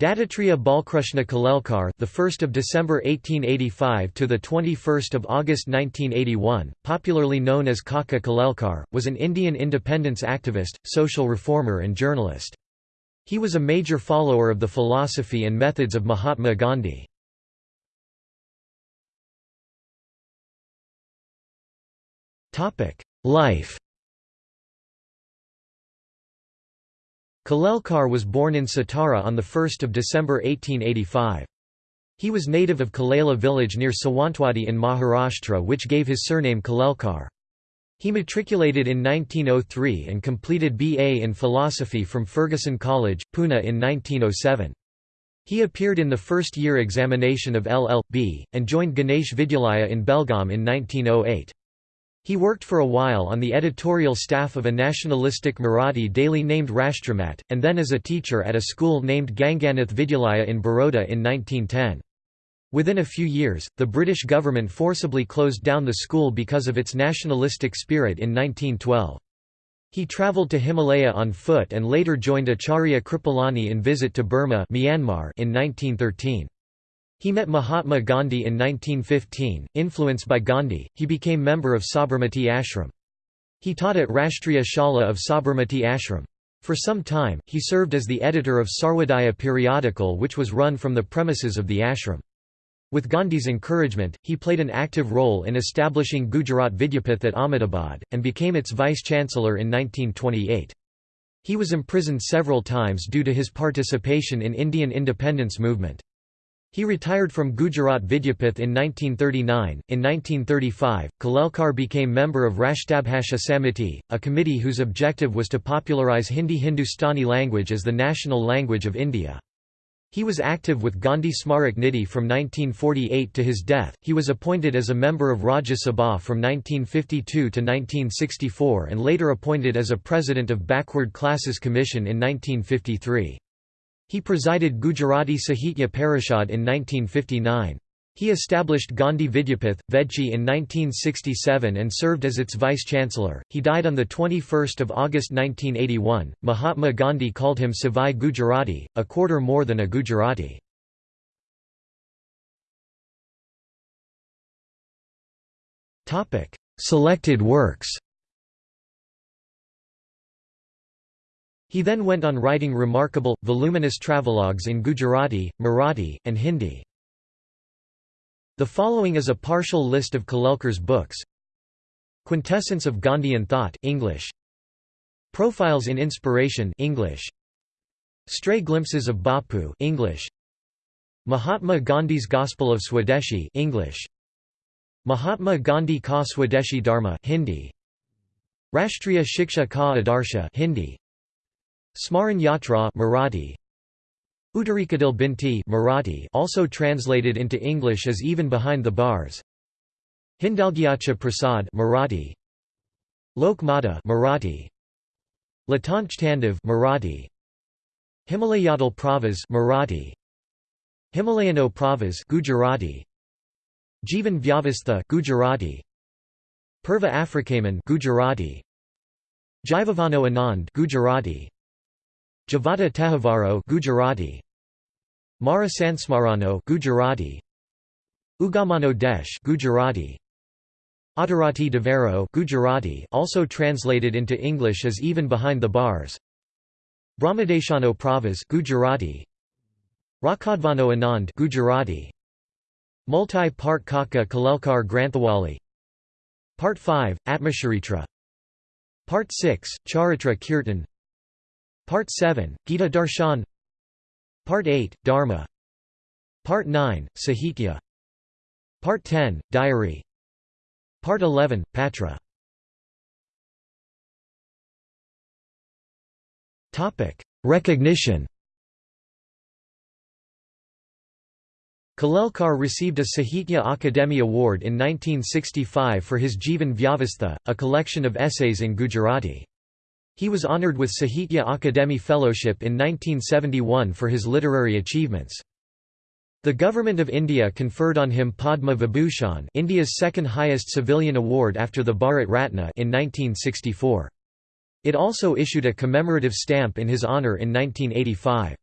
Dattatreya Balkrishna Kalelkar, the 1st of December 1885 to the 21st of August 1981, popularly known as Kaka Kalelkar, was an Indian independence activist, social reformer and journalist. He was a major follower of the philosophy and methods of Mahatma Gandhi. Topic: Life Kalelkar was born in Satara on 1 December 1885. He was native of Kalela village near Sawantwadi in Maharashtra which gave his surname Kalelkar. He matriculated in 1903 and completed BA in philosophy from Fergusson College, Pune in 1907. He appeared in the first-year examination of LL.B., and joined Ganesh Vidyalaya in Belgaum in 1908. He worked for a while on the editorial staff of a nationalistic Marathi daily named Rashtramat, and then as a teacher at a school named Ganganath Vidyalaya in Baroda in 1910. Within a few years, the British government forcibly closed down the school because of its nationalistic spirit in 1912. He travelled to Himalaya on foot and later joined Acharya Kripalani in visit to Burma Myanmar in 1913. He met Mahatma Gandhi in 1915. Influenced by Gandhi, he became member of Sabarmati Ashram. He taught at Rashtriya Shala of Sabarmati Ashram. For some time, he served as the editor of Sarvodaya periodical which was run from the premises of the ashram. With Gandhi's encouragement, he played an active role in establishing Gujarat Vidyapith at Ahmedabad, and became its vice-chancellor in 1928. He was imprisoned several times due to his participation in Indian independence movement. He retired from Gujarat Vidyapith in 1939. In 1935, Kalelkar became member of Rashtrabhasha Samiti, a committee whose objective was to popularize Hindi Hindustani language as the national language of India. He was active with Gandhi Smarak Nidhi from 1948 to his death. He was appointed as a member of Rajya Sabha from 1952 to 1964 and later appointed as a president of Backward Classes Commission in 1953. He presided Gujarati Sahitya Parishad in 1959. He established Gandhi Vidyapith, Vedchi in 1967 and served as its vice-chancellor. He died on 21 August 1981. Mahatma Gandhi called him Savai Gujarati, a quarter more than a Gujarati. Selected works He then went on writing remarkable, voluminous travelogues in Gujarati, Marathi, and Hindi. The following is a partial list of Kalelkar's books. Quintessence of Gandhian Thought English. Profiles in Inspiration English. Stray Glimpses of Bapu English. Mahatma Gandhi's Gospel of Swadeshi English. Mahatma Gandhi Ka Swadeshi Dharma Hindi. Rashtriya Shiksha Ka Adarsha Hindi. Smaran Yatra Marathi. Uttarikadil Binti Marathi also translated into English as Even Behind the Bars. Hindalgyacha Prasad Marathi. Lok Mata Marathi. Latanch Marathi. Himalayadal Pravas Marathi. Himalayano Pravas Gujarati. Jivan Vyavastha Gujarati. Purva Afrikaman Gujarati. Jivavano Anand Gujarati Javada Tehvaro Gujarati. Mara Sansmarano Gujarati. Ugamano Desh Gujarati. Adarati Devaro Gujarati also translated into English as Even Behind the Bars. Brahmadeshano Pravas Gujarati. Rakadvano Anand Gujarati. Multi-part Kaka Kalelkar Granthawali. Part 5 Atmacharitra Part 6 Charitra Kirtan Part 7, Gita Darshan. Part 8, Dharma. Part 9, Sahitya. Part 10, Diary. Part 11, Patra. Recognition. Kalelkar received a Sahitya Akademi Award in 1965 for his Jivan Vyavastha, a collection of essays in Gujarati. He was honoured with Sahitya Akademi Fellowship in 1971 for his literary achievements. The Government of India conferred on him Padma Vibhushan India's second highest civilian award after the Bharat Ratna in 1964. It also issued a commemorative stamp in his honour in 1985.